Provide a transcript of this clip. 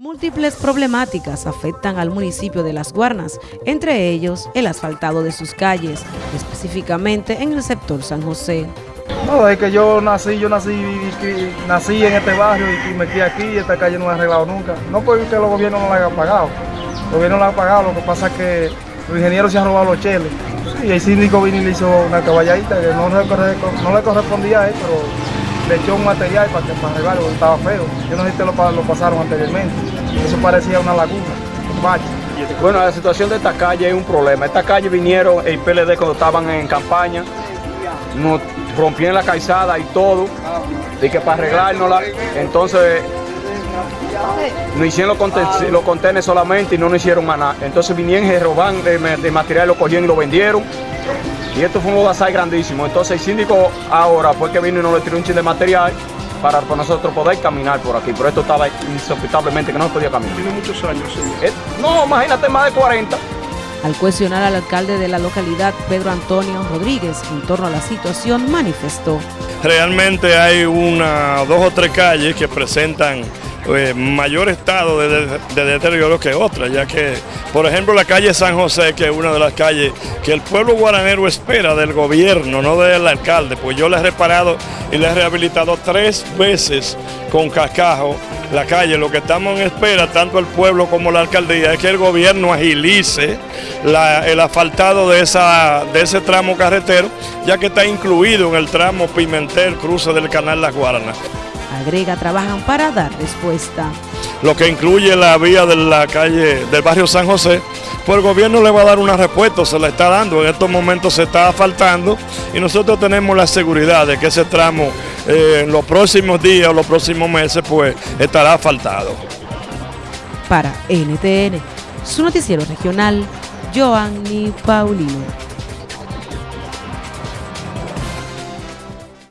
Múltiples problemáticas afectan al municipio de Las Guarnas, entre ellos el asfaltado de sus calles, específicamente en el sector San José. No, es que yo nací, yo nací, nací en este barrio y me quedé aquí y esta calle no la ha arreglado nunca. No porque los gobiernos no la hayan pagado, los gobiernos no la han pagado, lo que pasa es que los ingenieros se han robado los cheles. y el síndico vino y le hizo una caballadita que no, no le correspondía a él, pero le echó un material para que para arreglarlo, estaba feo. Yo no sé si te lo, lo pasaron anteriormente. Eso parecía una laguna, un bache. Bueno, la situación de esta calle es un problema. Esta calle vinieron el PLD cuando estaban en campaña, nos rompieron la calzada y todo, y que para arreglárnosla, entonces no hicieron los contenedores solamente y no nos hicieron nada. Entonces vinieron y de, de material, lo cogieron y lo vendieron. Y esto fue un lodazal grandísimo. Entonces el síndico ahora fue que vino y nos le tiró un chin de material para, nosotros poder caminar por aquí. Pero esto estaba insospectablemente que no se podía caminar. Tiene muchos años, señor. Eh, no, imagínate, más de 40. Al cuestionar al alcalde de la localidad, Pedro Antonio Rodríguez, en torno a la situación, manifestó. Realmente hay una, dos o tres calles que presentan eh, mayor estado de, deterioro que otras, ya que, por ejemplo, la calle San José, que es una de las calles que el pueblo guaranero espera del gobierno, no del alcalde, pues yo le he reparado y le he rehabilitado tres veces con cascajo la calle. Lo que estamos en espera, tanto el pueblo como la alcaldía, es que el gobierno agilice el asfaltado de, esa, de ese tramo carretero, ya que está incluido en el tramo Pimentel, cruce del canal Las Guaranas. Agrega, trabajan para dar respuesta. Lo que incluye la vía de la calle del barrio San José, pues el gobierno le va a dar una respuesta, se la está dando, en estos momentos se está asfaltando y nosotros tenemos la seguridad de que ese tramo eh, en los próximos días o los próximos meses pues estará asfaltado. Para NTN, su noticiero regional, Joanny Paulino.